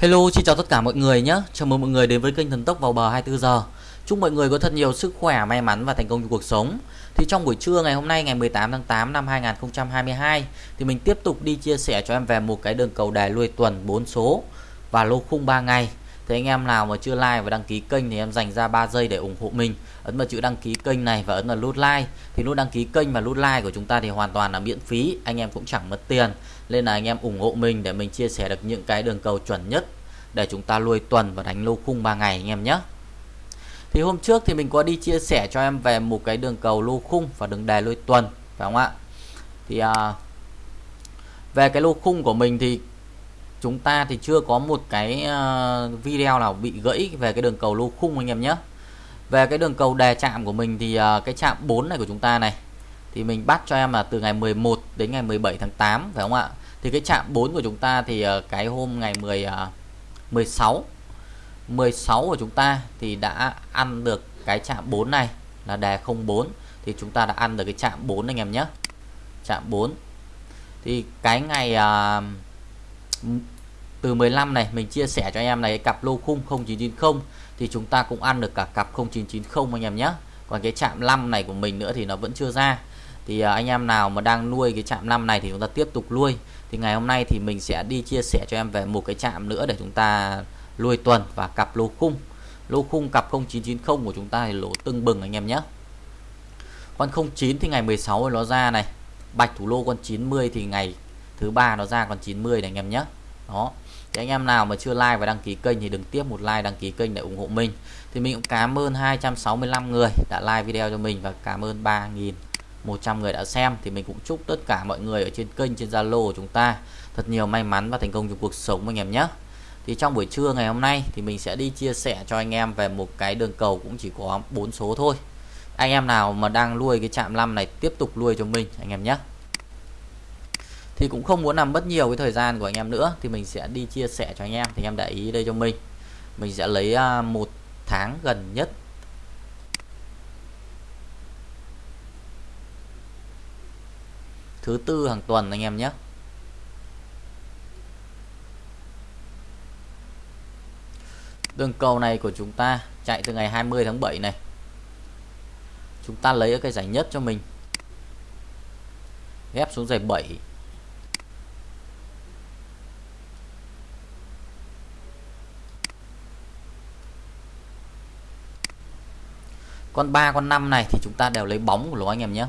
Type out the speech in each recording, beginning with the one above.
Hello, xin chào tất cả mọi người nhé. Chào mừng mọi người đến với kênh Thần Tốc vào bờ 24 giờ. Chúc mọi người có thật nhiều sức khỏe, may mắn và thành công trong cuộc sống. Thì trong buổi trưa ngày hôm nay ngày 18 tháng 8 năm 2022 thì mình tiếp tục đi chia sẻ cho em về một cái đường cầu đề lui tuần 4 số và lô khung 3 ngày. Thế anh em nào mà chưa like và đăng ký kênh thì em dành ra 3 giây để ủng hộ mình. Ấn vào chữ đăng ký kênh này và ấn vào nút like. Thì nút đăng ký kênh và nút like của chúng ta thì hoàn toàn là miễn phí, anh em cũng chẳng mất tiền. Nên là anh em ủng hộ mình để mình chia sẻ được những cái đường cầu chuẩn nhất để chúng ta nuôi tuần và đánh lô khung 3 ngày anh em nhé. Thì hôm trước thì mình có đi chia sẻ cho em về một cái đường cầu lô khung và đường đề lui tuần phải không ạ? Thì à, về cái lô khung của mình thì chúng ta thì chưa có một cái ờ, video nào bị gãy về cái đường cầu lô khung anh em nhé. Về cái đường cầu đề chạm của mình thì ờ, cái chạm 4 này của chúng ta này thì mình bắt cho em là từ ngày 11 đến ngày 17 tháng 8 phải không ạ? Thì cái chạm 4 của chúng ta thì ờ, cái hôm ngày 10 16 16 của chúng ta thì đã ăn được cái chạm 4 này là đề 04 thì chúng ta đã ăn được cái chạm 4 anh em nhé. Chạm 4 thì cái ngày uh, từ 15 này, mình chia sẻ cho anh em này, cái cặp lô khung 0990 thì chúng ta cũng ăn được cả cặp 0990 anh em nhé. Còn cái chạm 5 này của mình nữa thì nó vẫn chưa ra. Thì à, anh em nào mà đang nuôi cái chạm 5 này thì chúng ta tiếp tục nuôi. Thì ngày hôm nay thì mình sẽ đi chia sẻ cho em về một cái chạm nữa để chúng ta nuôi tuần và cặp lô khung. Lô khung cặp 0990 của chúng ta thì lỗ tưng bừng anh em nhé. Con 09 thì ngày 16 nó ra này. Bạch thủ lô con 90 thì ngày thứ ba nó ra còn 90 này anh em nhé. Đó. Thì anh em nào mà chưa like và đăng ký kênh thì đừng tiếp một like, đăng ký kênh để ủng hộ mình. Thì mình cũng cảm ơn 265 người đã like video cho mình và cảm ơn 3.100 người đã xem. Thì mình cũng chúc tất cả mọi người ở trên kênh, trên Zalo của chúng ta thật nhiều may mắn và thành công trong cuộc sống anh em nhé. Thì trong buổi trưa ngày hôm nay thì mình sẽ đi chia sẻ cho anh em về một cái đường cầu cũng chỉ có bốn số thôi. Anh em nào mà đang nuôi cái chạm 5 này tiếp tục nuôi cho mình anh em nhé thì cũng không muốn làm mất nhiều cái thời gian của anh em nữa. Thì mình sẽ đi chia sẻ cho anh em. Thì anh em để ý đây cho mình. Mình sẽ lấy à, một tháng gần nhất. Thứ tư hàng tuần anh em nhé. Đường cầu này của chúng ta chạy từ ngày 20 tháng 7 này. Chúng ta lấy cái giải nhất cho mình. Ghép xuống giải 7 con 3 con 5 này thì chúng ta đều lấy bóng của nó anh em nhé.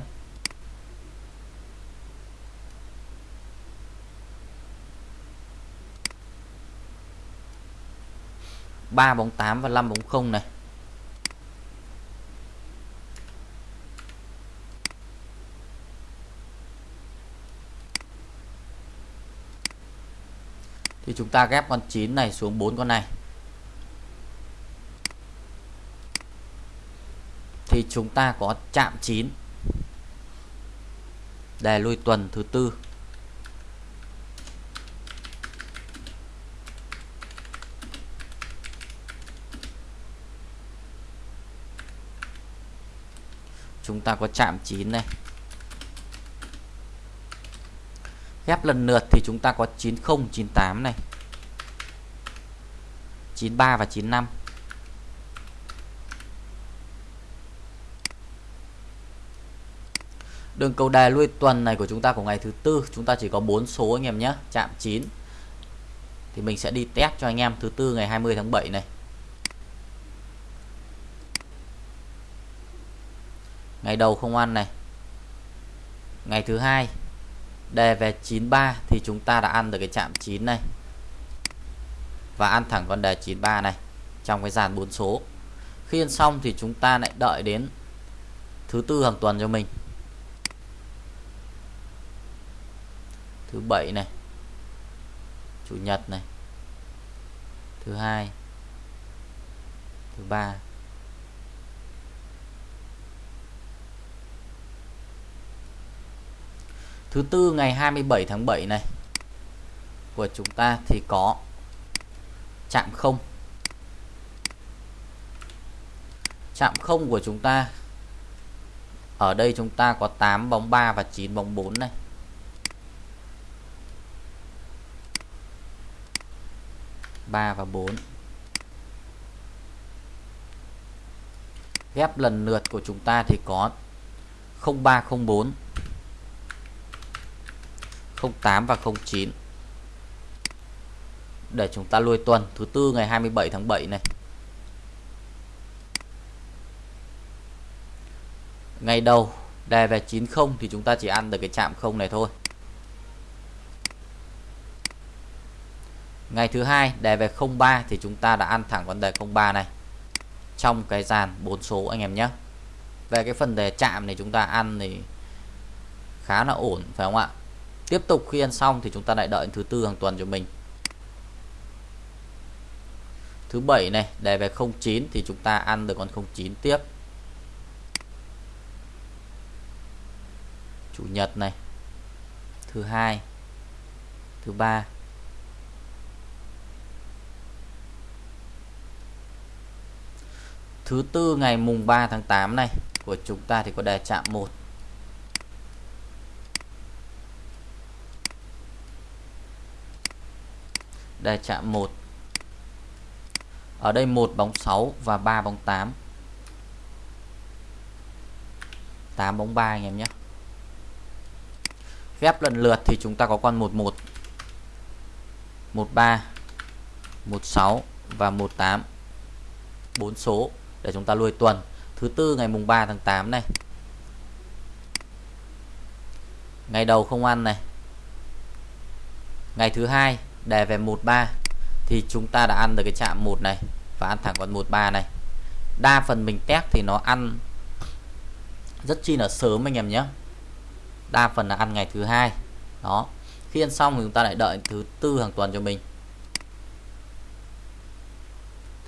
Ba bóng 8 và 5 bóng không này. Thì chúng ta ghép con 9 này xuống 4 con này. Thì chúng ta có chạm 9 đề lui tuần thứ tư. Chúng ta có chạm 9 này ghép lần lượt thì chúng ta có 90 98 này. 93 và 95 Đường cầu đài lui tuần này của chúng ta của ngày thứ tư chúng ta chỉ có 4 số anh em nhé, chạm 9. Thì mình sẽ đi test cho anh em thứ tư ngày 20 tháng 7 này. Ngày đầu không ăn này. Ngày thứ hai đề về 93 thì chúng ta đã ăn được cái chạm 9 này. Và ăn thẳng con đề 93 này trong cái dàn 4 số. Khi ăn xong thì chúng ta lại đợi đến thứ tư hàng tuần cho mình thứ bảy này. Chủ nhật này. Thứ hai. Thứ ba. Thứ tư ngày 27 tháng 7 này của chúng ta thì có chạm không. Chạm không của chúng ta, ở đây chúng ta có 8 bóng 3 và 9 bóng 4 này. 3 và 4 ghép lần lượt của chúng ta thì có 0304 08 và 09 để chúng ta lui tuần, thứ tư ngày 27 tháng 7 này. Ngày đầu đề về 90 thì chúng ta chỉ ăn được cái chạm không này thôi. Ngày thứ hai, đề về 03 thì chúng ta đã ăn thẳng con đề 03 này. Trong cái dàn bốn số anh em nhé. Về cái phần đề chạm này chúng ta ăn thì khá là ổn, phải không ạ? Tiếp tục khi ăn xong thì chúng ta lại đợi thứ tư hàng tuần cho mình. Thứ bảy này, đề về 09 thì chúng ta ăn được con 09 tiếp. Chủ nhật này. Thứ hai. Thứ ba. Thứ tư ngày mùng 3 tháng 8 này của chúng ta thì có đề chạm 1 đề chạm 1 ở đây một bóng 6 và 3 bóng 8 8 bóng 3 anh em nhé. Ghép lần lượt thì chúng ta có con 11 13 16 và 18 4 số để chúng ta lui tuần. Thứ tư ngày mùng 3 tháng 8 này. Ngày đầu không ăn này. Ngày thứ hai đề về 13 thì chúng ta đã ăn được cái chạm 1 này và ăn thẳng con 13 này. Đa phần mình test thì nó ăn rất chi là sớm anh em nhé. Đa phần là ăn ngày thứ hai. Đó. Khi ăn xong thì chúng ta lại đợi thứ tư hàng tuần cho mình.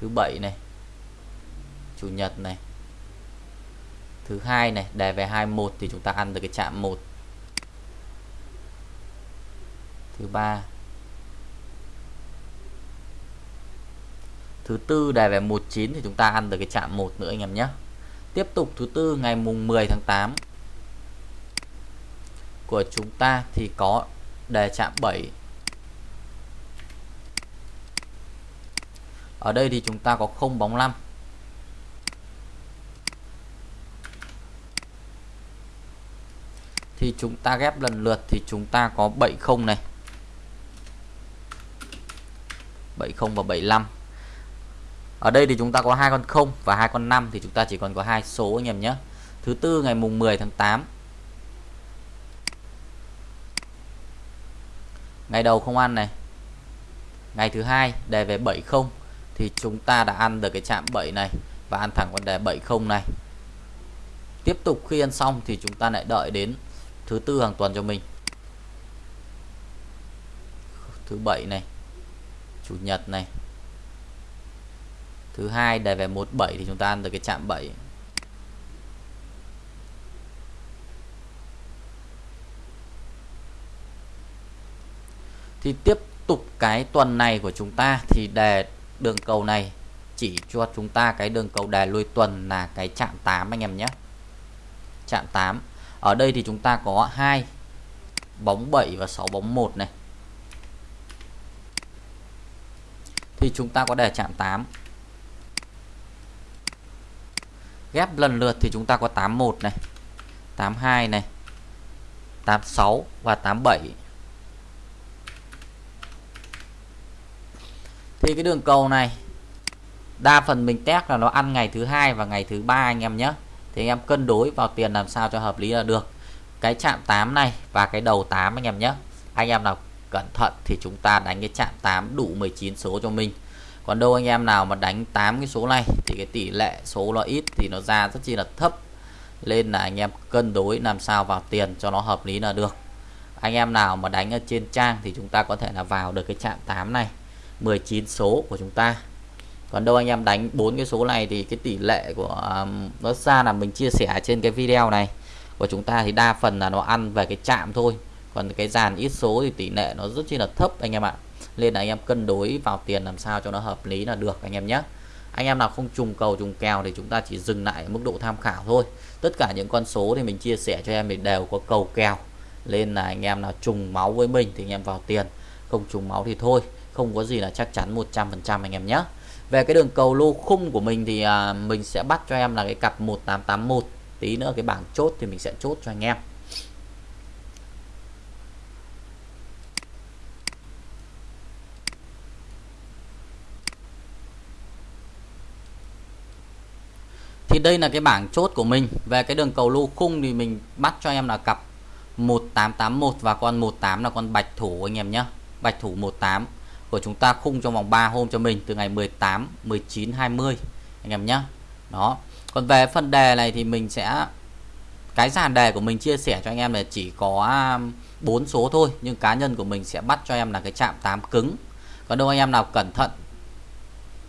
Thứ bảy này chủ nhật này. Thứ hai này đề về 21 thì chúng ta ăn được cái chạm 1 thứ ba. Thứ tư đề về 19 thì chúng ta ăn được cái chạm 1 nữa anh em nhé. Tiếp tục thứ tư ngày mùng 10 tháng 8 của chúng ta thì có đề chạm 7 ở đây thì chúng ta có không bóng 5 thì chúng ta ghép lần lượt thì chúng ta có 70 này. 70 và 75 ở đây thì chúng ta có hai con 0 và hai con 5 thì chúng ta chỉ còn có hai số anh em nhé. Thứ tư ngày mùng 10 tháng 8 ngày đầu không ăn này. Ngày thứ hai đề về 70 thì chúng ta đã ăn được cái chạm 7 này và ăn thẳng con đề 70 này. Tiếp tục khi ăn xong thì chúng ta lại đợi đến thứ tư hàng tuần cho mình. Thứ bảy này, chủ nhật này. Thứ hai đề về 17 thì chúng ta ăn được cái chạm 7 thì tiếp tục cái tuần này của chúng ta thì đề đường cầu này chỉ cho chúng ta cái đường cầu đề lui tuần là cái chạm 8 anh em nhé. Chạm 8 ở đây thì chúng ta có hai bóng 7 và 6 bóng 1 này. Thì chúng ta có đề chạm 8 ghép lần lượt thì chúng ta có 81 này 82 này 86 và 87 thì cái đường cầu này, đa phần mình test là nó ăn ngày thứ hai và ngày thứ ba anh em nhé thì anh em cân đối vào tiền làm sao cho hợp lý là được. Cái chạm 8 này và cái đầu 8 anh em nhé. Anh em nào cẩn thận thì chúng ta đánh cái chạm 8 đủ 19 số cho mình. Còn đâu anh em nào mà đánh 8 cái số này thì cái tỷ lệ số nó ít thì nó ra rất chi là thấp. Nên là anh em cân đối làm sao vào tiền cho nó hợp lý là được. Anh em nào mà đánh ở trên trang thì chúng ta có thể là vào được cái chạm 8 này. 19 số của chúng ta còn đâu anh em đánh bốn cái số này thì cái tỷ lệ của um, nó ra là mình chia sẻ trên cái video này. Của chúng ta thì đa phần là nó ăn về cái chạm thôi. Còn cái dàn ít số thì tỷ lệ nó rất chi là thấp anh em ạ. Nên là anh em cân đối vào tiền làm sao cho nó hợp lý là được anh em nhé. Anh em nào không trùng cầu trùng kèo thì chúng ta chỉ dừng lại mức độ tham khảo thôi. Tất cả những con số thì mình chia sẻ cho em thì đều có cầu kèo. Nên là anh em nào trùng máu với mình thì anh em vào tiền. Không trùng máu thì thôi. Không có gì là chắc chắn 100% anh em nhé về cái đường cầu lô khung của mình thì à, mình sẽ bắt cho em là cái cặp 1881 tí nữa cái bảng chốt thì mình sẽ chốt cho anh em. Thì đây là cái bảng chốt của mình. Về cái đường cầu lô khung thì mình bắt cho em là cặp 1881 và con 18 là con bạch thủ anh em nhé bạch thủ 18 của chúng ta khung trong vòng 3 hôm cho mình từ ngày 18 19 20 anh em nhé đó. Còn về phần đề này thì mình sẽ, cái dàn đề của mình chia sẻ cho anh em là chỉ có um, bốn số thôi, nhưng cá nhân của mình sẽ bắt cho em là cái chạm 8 cứng. Còn đâu anh em nào cẩn thận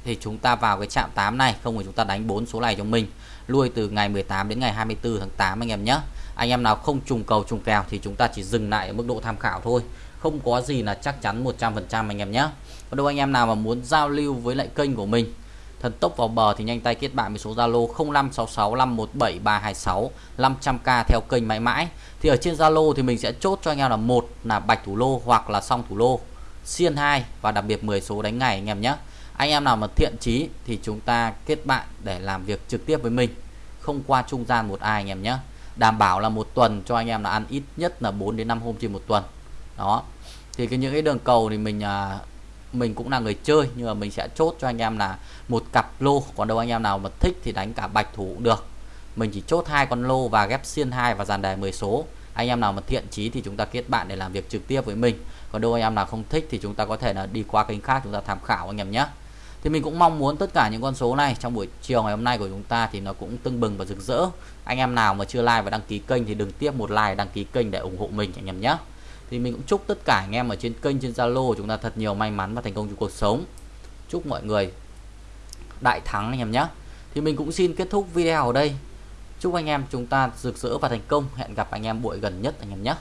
thì chúng ta vào cái chạm 8 này, không thì chúng ta đánh bốn số này cho mình. Lui từ ngày 18 đến ngày 24 tháng 8 anh em nhé anh em nào không trùng cầu, trùng kèo thì chúng ta chỉ dừng lại ở mức độ tham khảo thôi không có gì là chắc chắn 100% anh em nhé. Còn đâu anh em nào mà muốn giao lưu với lại kênh của mình, thần tốc vào bờ thì nhanh tay kết bạn với số Zalo 0566517326 500k theo kênh mãi mãi. Thì ở trên Zalo thì mình sẽ chốt cho anh em là một là bạch thủ lô hoặc là song thủ lô, xiên 2 và đặc biệt 10 số đánh ngày anh em nhé. Anh em nào mà thiện chí thì chúng ta kết bạn để làm việc trực tiếp với mình, không qua trung gian một ai anh em nhé. Đảm bảo là một tuần cho anh em là ăn ít nhất là 4 đến 5 hôm trên một tuần. Đó thì cái những cái đường cầu thì mình à, mình cũng là người chơi nhưng mà mình sẽ chốt cho anh em là một cặp lô còn đâu anh em nào mà thích thì đánh cả bạch thủ cũng được. Mình chỉ chốt hai con lô và ghép xiên hai và dàn đề 10 số. Anh em nào mà thiện chí thì chúng ta kết bạn để làm việc trực tiếp với mình. Còn đâu anh em nào không thích thì chúng ta có thể là đi qua kênh khác chúng ta tham khảo anh em nhé. Thì mình cũng mong muốn tất cả những con số này trong buổi chiều ngày hôm nay của chúng ta thì nó cũng tưng bừng và rực rỡ. Anh em nào mà chưa like và đăng ký kênh thì đừng tiếp một like đăng ký kênh để ủng hộ mình anh em nhé thì mình cũng chúc tất cả anh em ở trên kênh, trên Zalo chúng ta thật nhiều may mắn và thành công trong cuộc sống. Chúc mọi người đại thắng anh em nhé. Thì mình cũng xin kết thúc video ở đây. Chúc anh em chúng ta rực rỡ và thành công. Hẹn gặp anh em buổi gần nhất anh em nhé.